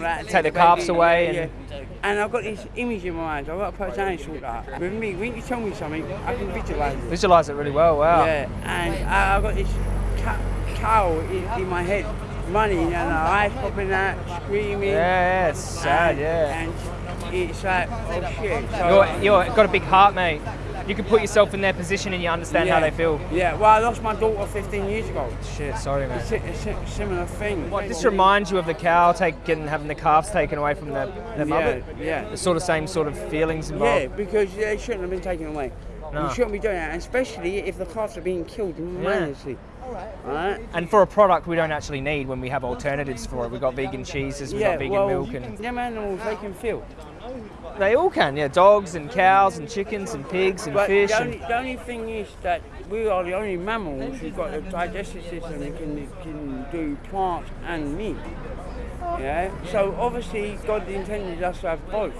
that. Take the calves away and- yeah. And I've got this image in my mind. I've got a personality sort out. With me, when you tell me something, I can visualize it. Visualize it really well. Wow. Yeah, and I, I've got this cow in, in my head, running and the eyes popping out, screaming. Yeah, yeah, it's sad, and, yeah. And it's like, oh shit. So, You're, you're got a big heart, mate. You can put yourself in their position and you understand how they feel. Yeah, well, I lost my daughter 15 years ago. Shit, sorry, man. It's a, it's a similar thing. What, this reminds you of the cow taking, having the calves taken away from the, the mother? Yeah, yeah. The sort of same sort of feelings involved. Yeah, because they shouldn't have been taken away. No. You shouldn't be doing that, especially if the calves are being killed mindlessly. Right? And for a product we don't actually need when we have alternatives for it. We've got vegan cheeses, we've yeah, got vegan well, milk, and them animals they can feel. they all can. Yeah, dogs and cows and chickens and pigs and But fish. the and- only, the only thing is that we are the only mammals who've got a digestive system that can, can do plants and meat. Yeah. So obviously God intended us to have both.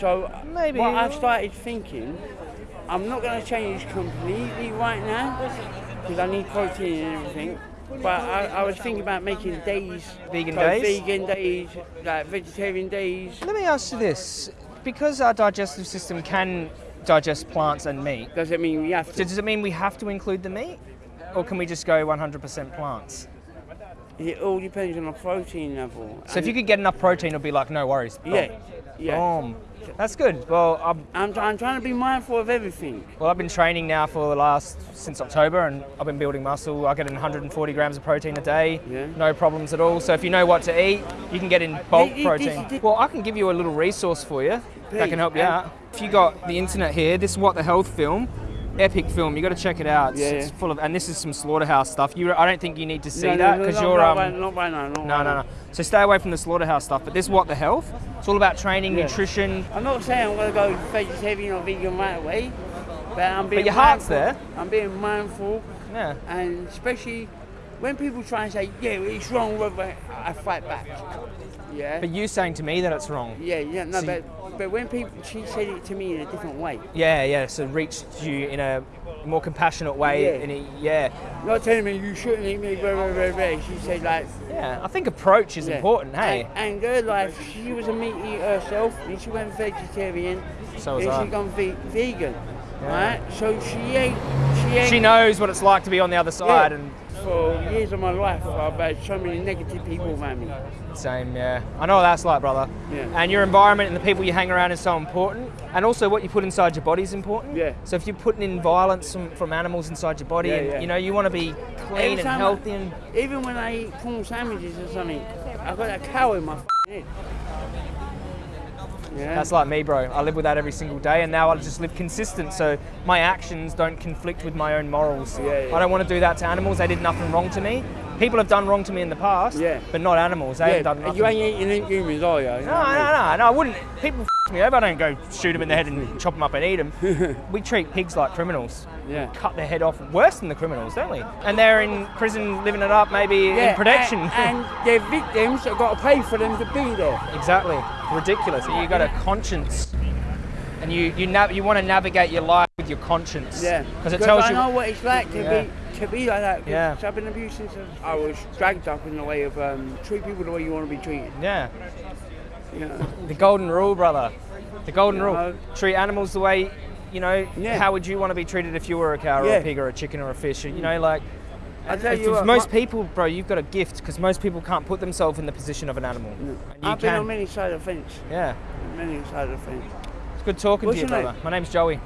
So Maybe. what I've started thinking, I'm not going to change completely right now because I need protein and everything. But I, I was thinking about making days, Vegan so days? vegan days, like vegetarian days. Let me ask you this: because our digestive system can digest plants and meat, Does it mean we have to? does it mean we have to include the meat, or can we just go 100% plants? It all depends on the protein level. So if you could get enough protein, it'll be like no worries. Yeah, yeah. Boom. That's good. Well, I'm, I'm, I'm trying to be mindful of everything. well, I've been training now for the last since October, and I've been building muscle. I get in 140 grams of protein a day, Yeah. no problems at all. So if you know what to eat, you can get in bulk protein. Well, I can give you a little resource for you that can help you out. If you got the internet here, this is what the health film. Epic film, you got to check it out. It's, Yeah, it's full of, and this is some slaughterhouse stuff. You, I don't think you need to see No, no, that because no, you're not um, right- not right no, no, now. no. So stay away from the slaughterhouse stuff. But this is what the health. It's all about training, Yeah. nutrition. I'm not saying I'm going to go vegetarian or vegan right away, but I'm being But your heart's mindful. there. I'm being mindful, Yeah. and especially when people try and say, "Yeah, it's wrong," I fight back. Yeah. But you saying to me that it's wrong. yeah, yeah, no, So but but when people, she said it to me in a different way. Yeah, yeah. So reached you in a more compassionate way. Yeah. Yeah, Not telling me you shouldn't eat me, blah, blah, blah, blah. She said like, yeah. I think approach is Yeah. important. Hey. And, and her life, she was a meat eater herself, and she went vegetarian. So was then I. she gone ve- vegan, Yeah. right? So she ate, she knows what it's like to be on the other side, and for years of my life. I've had so many negative people around me. same. Yeah, I know what that's like, brother. Yeah. And your environment and the people you hang around is so important, and also what you put inside your body is important. Yeah. So if you're putting in violence from, from animals inside your body, Yeah, and yeah. you know you want to be clean and time I- healthy, and Even when I eat prawn sandwiches or something, I've got a cow in my head. Yeah. That's like me, bro. I live with that every single day, and now I just live consistent, so my actions don't conflict with my own morals. Yeah, yeah. I don't want to do that to animals. They did nothing wrong to me. People have done wrong to me in the past, Yeah. but not animals. They yeah, done nothing. you ain't eating humans, are you? no, no, no, no. I wouldn't. People f- me over. I don't go shoot them in the head and chop them up and eat them. we treat pigs like criminals. Yeah. Cut their head off worse than the criminals, don't we? And they're in prison living it up, maybe in protection. And, and their victims have got to pay for them to be there. Exactly. Ridiculous. You got a conscience, and you you nav- you want to navigate your life with your conscience. Yeah. Because it tells I you. know what it's like to Yeah. be to be like that. Yeah. I've been abused since I was dragged up in the way of um, treat people the way you want to be treated. Yeah. Know? The golden rule, brother. The golden You rule. know. Treat animals the way. You know, Yeah. how would you want to be treated if you were a cow or a pig or a chicken or a fish? You know, like I tell you what, most people, bro, you've got a gift because most people can't put themselves in the position of an animal. And you I've been on many sides of the fence. yeah, Many sides of the fence. it's good talking What's to you, brother. name? My name's Joey.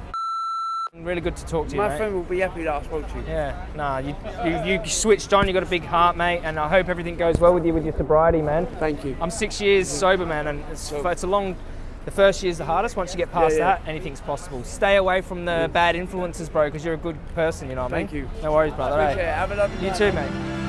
Really good to talk to you, My mate. friend will be happy that I spoke to you. Yeah, nah, you, you, you switched on, you got a big heart, mate, and I hope everything goes well with you with your sobriety, man. Thank you. I'm six years mm-hmm. sober, man, and it's, it's a long. The first year's the hardest. Once you get past Yeah, yeah. that, anything's possible. Stay away from the mm. bad influences, bro, because you're a good person. You know what I mean? Thank you. No worries, brother. It. Have a lovely You night. too, mate.